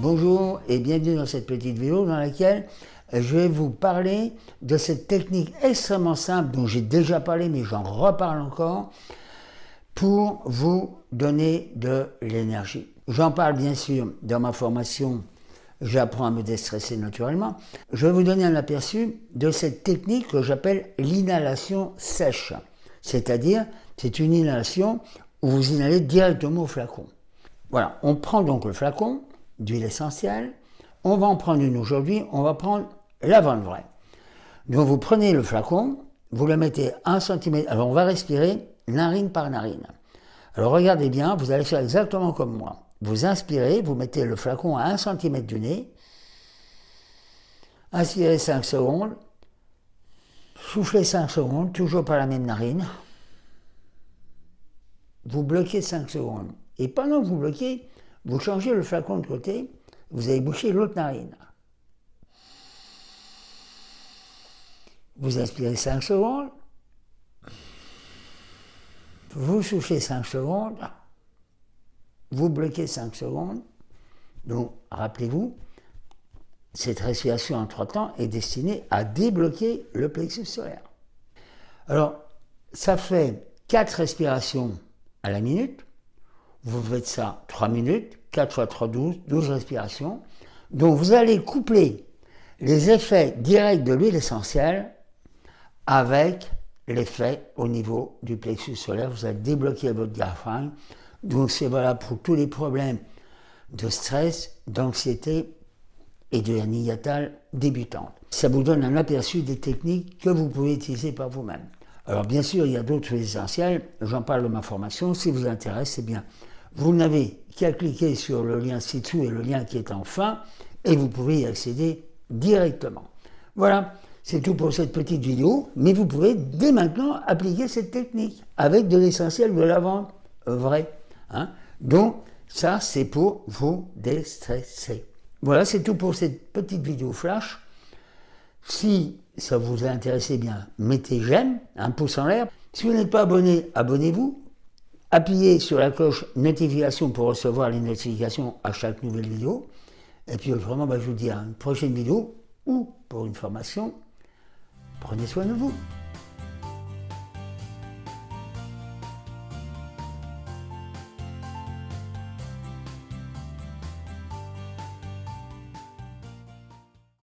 Bonjour et bienvenue dans cette petite vidéo dans laquelle je vais vous parler de cette technique extrêmement simple dont j'ai déjà parlé mais j'en reparle encore pour vous donner de l'énergie. J'en parle bien sûr dans ma formation J'apprends à me déstresser naturellement. Je vais vous donner un aperçu de cette technique que j'appelle l'inhalation sèche. C'est-à-dire, c'est une inhalation où vous inhalez directement au flacon. Voilà, on prend donc le flacon d'huile essentielle. On va en prendre une aujourd'hui, on va prendre la vente vraie. Donc vous prenez le flacon, vous le mettez 1 cm, alors on va respirer narine par narine. Alors regardez bien, vous allez faire exactement comme moi. Vous inspirez, vous mettez le flacon à 1 cm du nez, inspirez 5 secondes, soufflez 5 secondes, toujours par la même narine, vous bloquez 5 secondes. Et pendant que vous bloquez, vous changez le flacon de côté, vous allez boucher l'autre narine. Vous inspirez 5 secondes, vous soufflez 5 secondes, vous bloquez 5 secondes. Donc, rappelez-vous, cette respiration en trois temps est destinée à débloquer le plexus solaire. Alors, ça fait 4 respirations à la minute. Vous faites ça 3 minutes, 4 fois 3, 12, 12 respirations. Donc vous allez coupler les effets directs de l'huile essentielle avec l'effet au niveau du plexus solaire. Vous allez débloquer votre diaphragme. Donc c'est valable pour tous les problèmes de stress, d'anxiété et de hernie débutante. Ça vous donne un aperçu des techniques que vous pouvez utiliser par vous-même. Alors bien sûr, il y a d'autres essentiels, j'en parle de ma formation, si vous intéresse, c'est bien. Vous n'avez qu'à cliquer sur le lien ci-dessous et le lien qui est en fin, et vous pouvez y accéder directement. Voilà, c'est tout pour cette petite vidéo, mais vous pouvez dès maintenant appliquer cette technique avec de l'essentiel de la vente vrai. Hein. Donc, ça, c'est pour vous déstresser. Voilà, c'est tout pour cette petite vidéo flash. Si ça vous a intéressé bien, mettez j'aime, un pouce en l'air. Si vous n'êtes pas abonné, abonnez-vous. Appuyez sur la cloche notification pour recevoir les notifications à chaque nouvelle vidéo. Et puis vraiment, bah, je vous dis à une prochaine vidéo ou pour une formation. Prenez soin de vous.